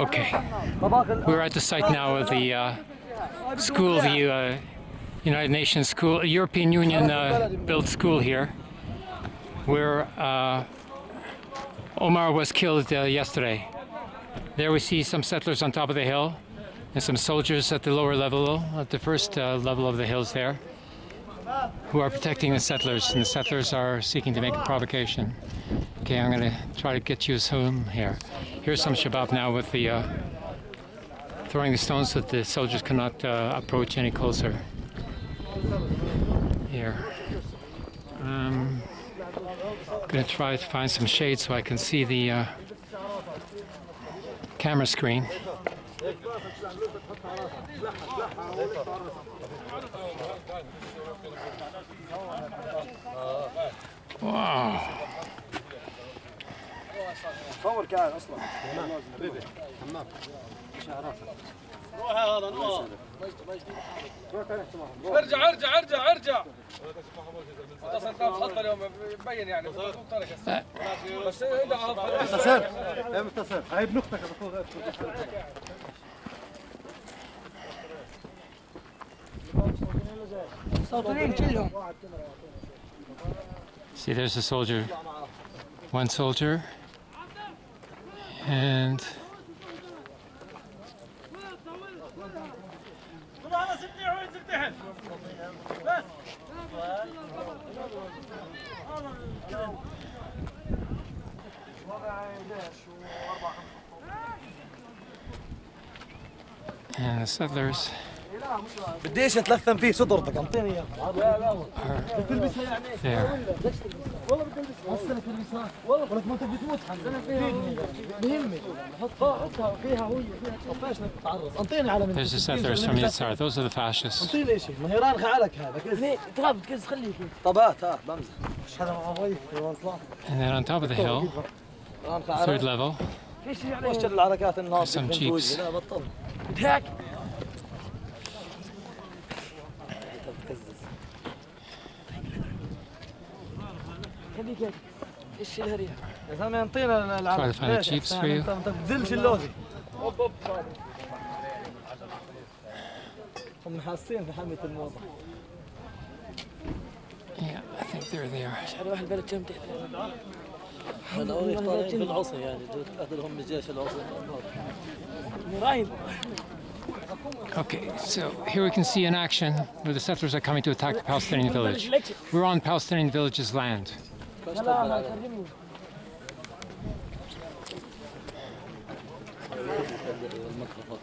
Okay. We're at the site now of the uh, school, the uh, United Nations school, European Union uh, built school here, where uh, Omar was killed uh, yesterday. There we see some settlers on top of the hill and some soldiers at the lower level, at the first uh, level of the hills there, who are protecting the settlers, and the settlers are seeking to make a provocation. Okay, I'm to try to get you home here. Here's some Shabab now with the uh, throwing the stones so that the soldiers cannot uh, approach any closer. Here. Um, going to try to find some shade so I can see the uh, camera screen. Wow. صور كعب أصلا. حمام روح هذا ارجع ارجع ارجع ارجع. يعني. أه. هاي See, there's a soldier. One soldier. And and the settlers بديش اتلثم فيه صدرتك انطيني اياه are there. والله بدي البس هسه تلبسها والله ولك ما انت بتموت بهمني حطها حطها فيها هوية فيها طفاش انك تتعرض انطيني على من There's the settlers from Yitzhar. Those are the fascists. انطيني شيء ما هي رانخة عليك هذا كيف تغاب كيس خليك طبات ها بمزح هذا مع ابوي طلع And then on top of the hill, رانخة third عليك level, في شيء وش عليه الحركات النار Some في jeeps. to find the ليش؟ jeeps أنت- for you. انت انت بتذلش اللوزي هم حاسين في حمية الموضة yeah, I think there they are. شعر واحد البلد كم تحت هذول طالعين في العصي يعني قتلهم الجيش العصي رايب Okay, so here we can see in action where the settlers are coming to attack the Palestinian village. We're on Palestinian village's land. سلام كلمني الميكروفون